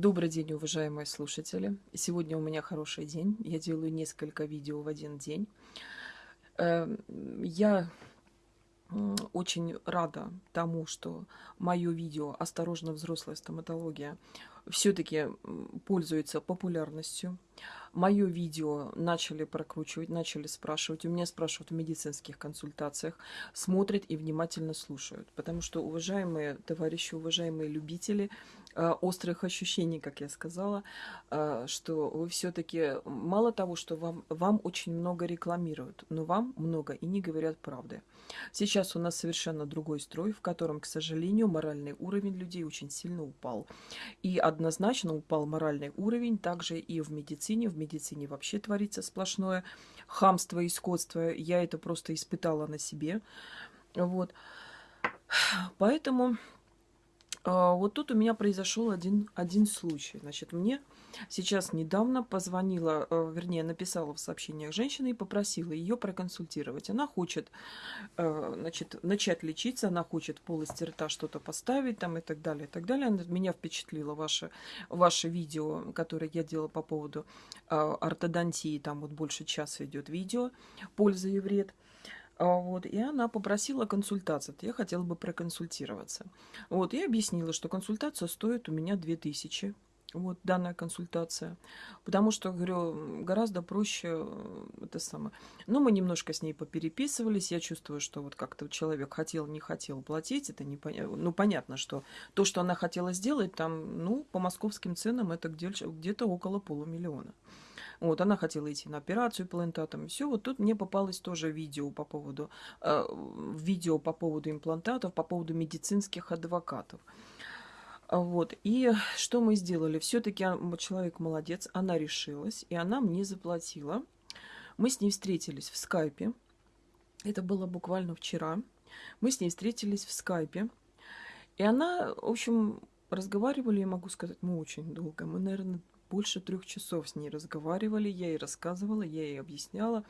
Добрый день, уважаемые слушатели. Сегодня у меня хороший день. Я делаю несколько видео в один день. Эм, я очень рада тому, что мое видео «Осторожно, взрослая стоматология» все-таки пользуется популярностью. Мое видео начали прокручивать, начали спрашивать. У меня спрашивают в медицинских консультациях, смотрят и внимательно слушают. Потому что, уважаемые товарищи, уважаемые любители острых ощущений, как я сказала, э, что вы все-таки, мало того, что вам, вам очень много рекламируют, но вам много и не говорят правды. Сейчас у нас совершенно другой строй, в котором, к сожалению, моральный уровень людей очень сильно упал. И однозначно упал моральный уровень также и в медицине. В медицине вообще творится сплошное хамство и скотство. Я это просто испытала на себе. Вот. Поэтому вот тут у меня произошел один, один случай. Значит, мне сейчас недавно позвонила, э, вернее, написала в сообщениях женщина и попросила ее проконсультировать. Она хочет э, значит, начать лечиться, она хочет в полости рта что-то поставить там и так далее, и так далее. Меня впечатлило ваше, ваше видео, которое я делала по поводу ортодонтии. Там вот больше часа идет видео «Польза и вред». А, вот, и она попросила консультацию. Я хотела бы проконсультироваться. Вот, и объяснила, что консультация стоит у меня 2000 вот данная консультация. Потому что, говорю, гораздо проще это самое. Ну, мы немножко с ней попереписывались. Я чувствую, что вот как-то человек хотел, не хотел платить. Это не понятно. Ну, понятно, что то, что она хотела сделать, там, ну, по московским ценам это где-то около полумиллиона. Вот, она хотела идти на операцию имплантатом. И все, вот тут мне попалось тоже видео по поводу, э, видео по поводу имплантатов, по поводу медицинских адвокатов. Вот, и что мы сделали? Все-таки человек молодец, она решилась, и она мне заплатила. Мы с ней встретились в скайпе. Это было буквально вчера. Мы с ней встретились в скайпе. И она, в общем, разговаривали, я могу сказать, мы очень долго. Мы, наверное, больше трех часов с ней разговаривали. Я ей рассказывала, я ей объясняла,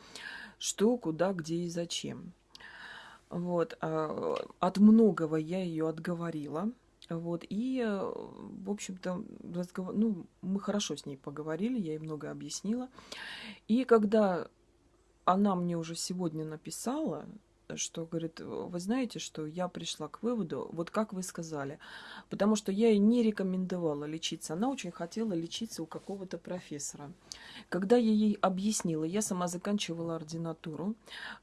что, куда, где и зачем. Вот. А, от многого я ее отговорила. Вот, и, в общем-то, разговор... ну, мы хорошо с ней поговорили, я ей много объяснила. И когда она мне уже сегодня написала, что, говорит, вы знаете, что я пришла к выводу, вот как вы сказали, потому что я ей не рекомендовала лечиться. Она очень хотела лечиться у какого-то профессора. Когда я ей объяснила, я сама заканчивала ординатуру,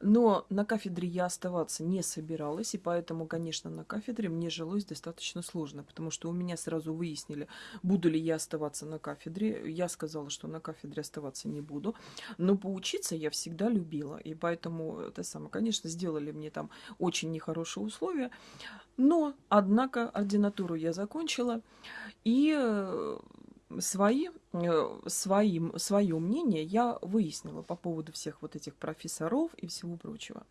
но на кафедре я оставаться не собиралась, и поэтому, конечно, на кафедре мне жилось достаточно сложно, потому что у меня сразу выяснили, буду ли я оставаться на кафедре. Я сказала, что на кафедре оставаться не буду, но поучиться я всегда любила, и поэтому это самое, конечно, сделала сделали мне там очень нехорошие условия. Но, однако, ординатуру я закончила, и э, свои, своим, свое мнение я выяснила по поводу всех вот этих профессоров и всего прочего.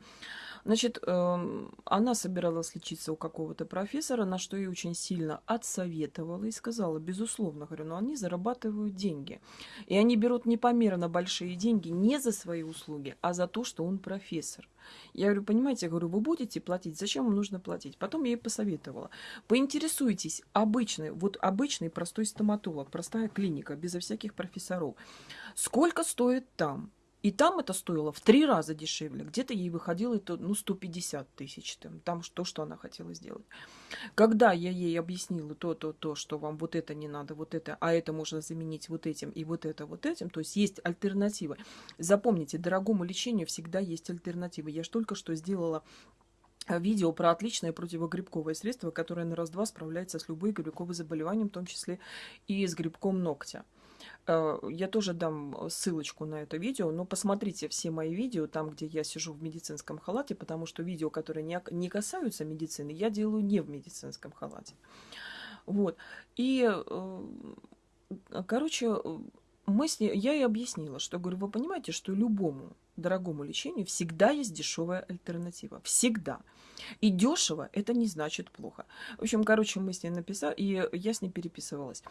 Значит, эм, она собиралась лечиться у какого-то профессора, на что я очень сильно отсоветовала и сказала, безусловно, говорю, но они зарабатывают деньги. И они берут непомерно большие деньги не за свои услуги, а за то, что он профессор. Я говорю, понимаете, я говорю, вы будете платить, зачем вам нужно платить? Потом я ей посоветовала. Поинтересуйтесь, обычный, вот обычный простой стоматолог, простая клиника, безо всяких профессоров. Сколько стоит там? И там это стоило в три раза дешевле. Где-то ей выходило это, ну, 150 тысяч. Там, там то, что она хотела сделать. Когда я ей объяснила то, то, то, что вам вот это не надо, вот это, а это можно заменить вот этим и вот это, вот этим, то есть есть альтернатива. Запомните, дорогому лечению всегда есть альтернатива. Я же только что сделала видео про отличное противогрибковое средство, которое на раз-два справляется с любой грибковым заболеванием, в том числе и с грибком ногтя. Э, я тоже дам э, ссылочку на это видео, но посмотрите все мои видео, там, где я сижу в медицинском халате, потому что видео, которые не, касаются медицины, я делаю не в медицинском халате. Вот. И, э, короче, мы с ней, я ей объяснила, что, говорю, вы понимаете, что любому дорогому лечению всегда есть дешевая альтернатива. Всегда. И дешево это не значит плохо. В общем, короче, мы с ней написали, и я с ней переписывалась.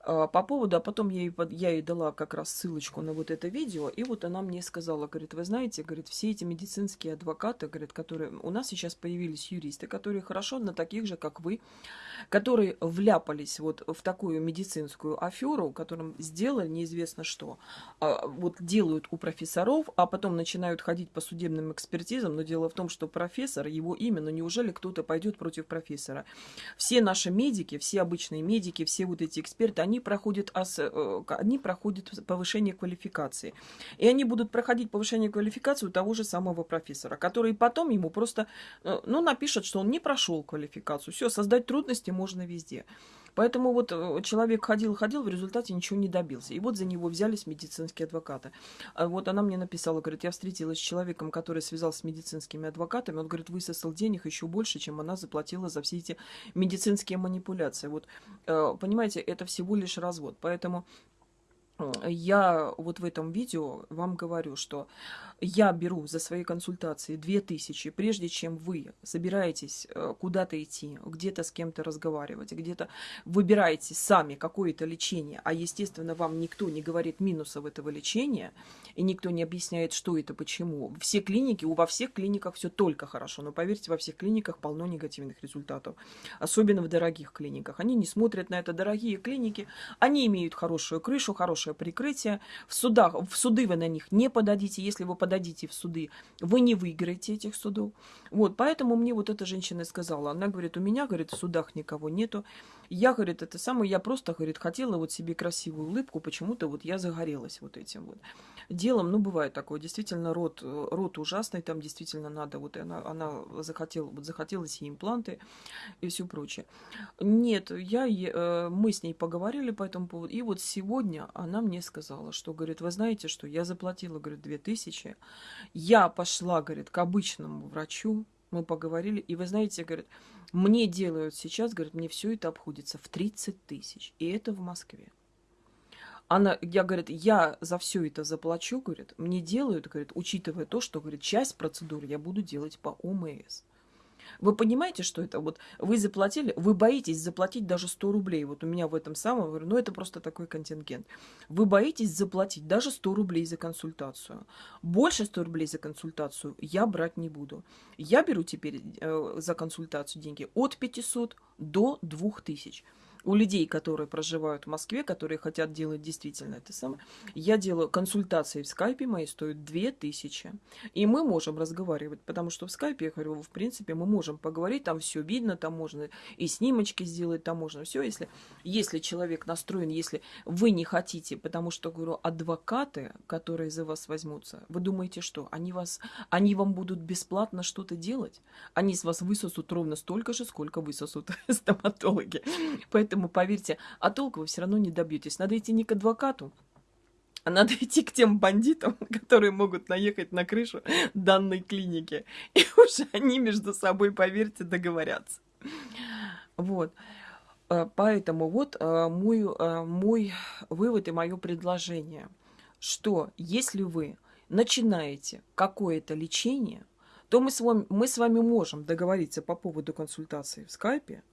А, по поводу, а потом я ей, я ей дала как раз ссылочку на вот это видео, и вот она мне сказала, говорит, вы знаете, говорит, все эти медицинские адвокаты, говорит, которые... У нас сейчас появились юристы, которые хорошо на таких же, как вы, которые вляпались вот в такую медицинскую аферу, которым сделали неизвестно что. А, вот делают у профессоров, а потом начинают ходить по судебным экспертизам, но дело в том, что профессор, его имя, но неужели кто-то пойдет против профессора? Все наши медики, все обычные медики, все вот эти эксперты, они проходят, ос, э, они проходят повышение квалификации. И они будут проходить повышение квалификации у того же самого профессора, который потом ему просто, э, ну, напишет, что он не прошел квалификацию. Все, создать трудности можно везде. Поэтому вот э, человек ходил-ходил, в результате ничего не добился. И вот за него взялись медицинские адвокаты. А вот она мне написала, говорит, я встретилась с человеком, который связался с медицинскими адвокатами. Он, говорит, высосал денег еще больше, чем она заплатила за все эти медицинские манипуляции. Вот, э, понимаете, это всего лишь развод. Поэтому я вот в этом видео вам говорю, что я беру за свои консультации 2000, прежде чем вы собираетесь э, куда-то идти, где-то с кем-то разговаривать, где-то выбираете сами какое-то лечение, а естественно вам никто не говорит минусов этого лечения, и никто не объясняет, что это, почему. Все клиники, во всех клиниках все только хорошо, но поверьте, во всех клиниках полно негативных результатов, особенно в дорогих клиниках. Они не смотрят на это, дорогие клиники, они имеют хорошую крышу, хорошее прикрытие, в судах, в суды вы на них не подадите, если вы подадите в суды, вы не выиграете этих судов. Вот, поэтому мне вот эта женщина сказала, она говорит, у меня, говорит, в судах никого нету. Я, говорит, это самое, я просто, говорит, хотела вот себе красивую улыбку, почему-то вот я загорелась вот этим вот делом. Ну, бывает такое, действительно, рот, рот ужасный, там действительно надо, вот она, она захотела, вот захотелось ей импланты и все прочее. Нет, я, э, мы с ней поговорили по этому поводу, и вот сегодня она мне сказала, что, говорит, вы знаете, что я заплатила, говорит, 2000, я пошла, говорит, к обычному врачу, мы поговорили, и вы знаете, говорит, мне делают сейчас, говорит, мне все это обходится в 30 тысяч, и это в Москве. Она, я, говорит, я за все это заплачу, говорит, мне делают, говорит, учитывая то, что, говорит, часть процедур я буду делать по ОМС. Вы понимаете, что это? Вот вы заплатили, вы боитесь заплатить даже 100 рублей. Вот у меня в этом самом, говорю, ну это просто такой контингент. Вы боитесь заплатить даже 100 рублей за консультацию. Больше 100 рублей за консультацию я брать не буду. Я беру теперь э, за консультацию деньги от 500 до 2000 у людей, которые проживают в Москве, которые хотят делать действительно это самое, я делаю консультации в скайпе, мои стоят 2000. И мы можем разговаривать, потому что в скайпе, я говорю, в принципе, мы можем поговорить, там все видно, там можно и снимочки сделать, там можно все, если, если человек настроен, если вы не хотите, потому что, говорю, адвокаты, которые за вас возьмутся, вы думаете, что они, вас, они вам будут бесплатно что-то делать? Они с вас высосут ровно столько же, сколько высосут стоматологи. Поэтому Поэтому, поверьте, а толку вы все равно не добьетесь. Надо идти не к адвокату, а надо идти к тем бандитам, которые могут наехать на крышу данной клиники. И уже они между собой, поверьте, договорятся. Вот. А, поэтому вот а, мой, а, мой вывод и мое предложение, что если вы начинаете какое-то лечение, то мы с, вами, мы с вами можем договориться по поводу консультации в скайпе,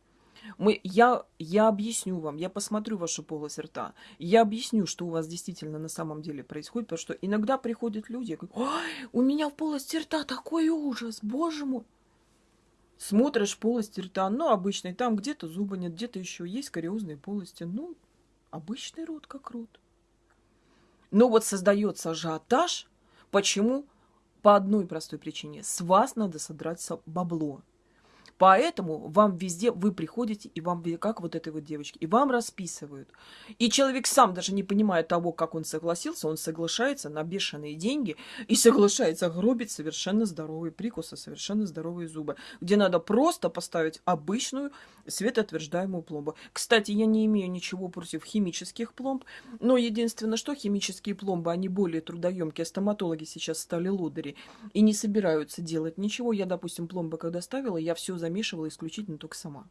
мы, я, я объясню вам, я посмотрю вашу полость рта, я объясню, что у вас действительно на самом деле происходит, потому что иногда приходят люди, говорят, у меня в полости рта такой ужас, боже мой. Смотришь полость рта, ну, обычный, там где-то зуба нет, где-то еще есть кариозные полости, ну, обычный рот как рот. Но вот создается ажиотаж, почему? По одной простой причине. С вас надо содрать бабло. Поэтому вам везде, вы приходите, и вам, как вот этой вот девочке, и вам расписывают. И человек сам даже не понимая того, как он согласился, он соглашается на бешеные деньги и соглашается гробить совершенно здоровые прикусы, совершенно здоровые зубы, где надо просто поставить обычную светоотверждаемую пломбу. Кстати, я не имею ничего против химических пломб, но единственное, что химические пломбы, они более трудоемкие, стоматологи сейчас стали лодыри и не собираются делать ничего. Я, допустим, пломбы когда ставила, я все замешивала исключительно только сама.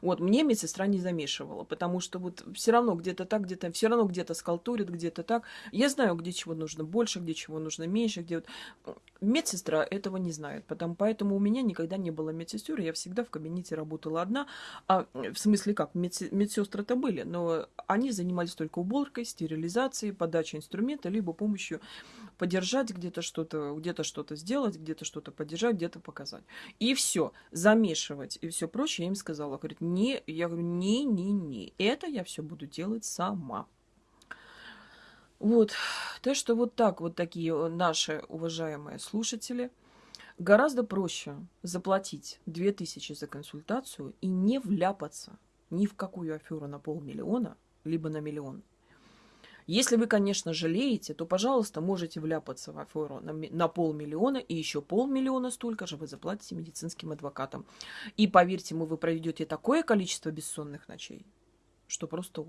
Вот, мне медсестра не замешивала, потому что вот все равно где-то так, где-то, все равно где-то скалтурит, где-то так. Я знаю, где чего нужно больше, где чего нужно меньше, где вот... Медсестра этого не знает, потому, поэтому у меня никогда не было медсестер, я всегда в кабинете работала одна, а в смысле как, медсестры-то были, но они занимались только уборкой, стерилизацией, подачей инструмента, либо помощью подержать где-то что-то, где-то что-то сделать, где-то что-то поддержать, где-то показать. И все, замешивать и все прочее, я им сказала, говорит, не, я говорю, не, не, не, это я все буду делать сама. Вот, то, что вот так вот такие э, наши уважаемые слушатели, гораздо проще заплатить 2000 за консультацию и не вляпаться ни в какую аферу на полмиллиона, либо на миллион. Если вы, конечно, жалеете, то, пожалуйста, можете вляпаться в аферу на, на полмиллиона, и еще полмиллиона столько же вы заплатите медицинским адвокатам. И поверьте, мы вы проведете такое количество бессонных ночей, что просто